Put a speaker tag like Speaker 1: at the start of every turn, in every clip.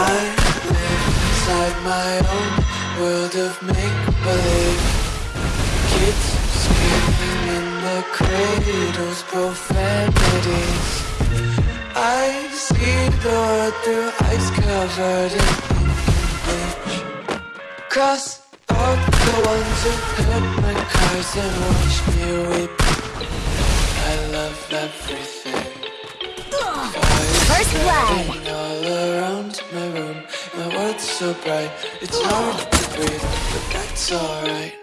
Speaker 1: I live inside my own world of make-believe. Kids screaming in the cradles, profanities. I see the world through ice covered in bleach Cross out the ones who my cars and watch me weep. I love everything.
Speaker 2: First blood.
Speaker 1: My room. My world's so bright. It's hard to breathe But that's alright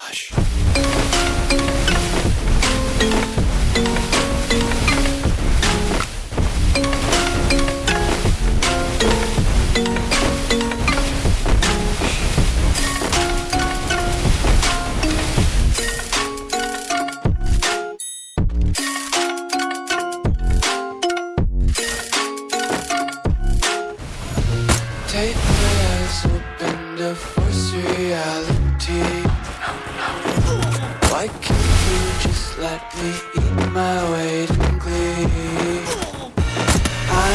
Speaker 1: Take my eyes open to force reality. Why can't you just let me eat my weight in glee? I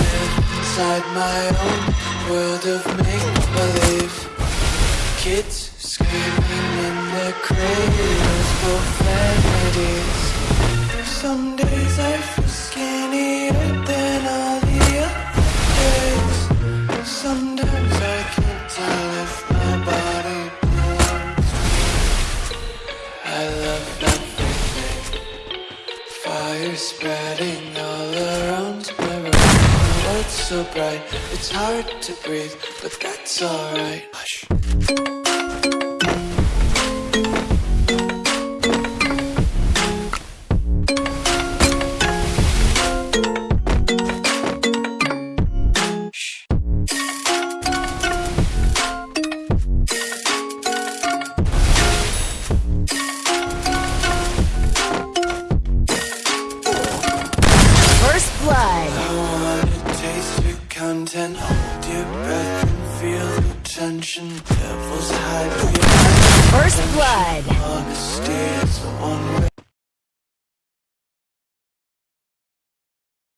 Speaker 1: live inside my own world of make-believe. Kids screaming in their cradles, profanities. Some I love everything. Fire spreading all around my room. My world's so bright, it's hard to breathe, but that's alright. Hush. content. Hold your breath and feel the tension. Devils hide. Behind
Speaker 2: First blood. Honesty is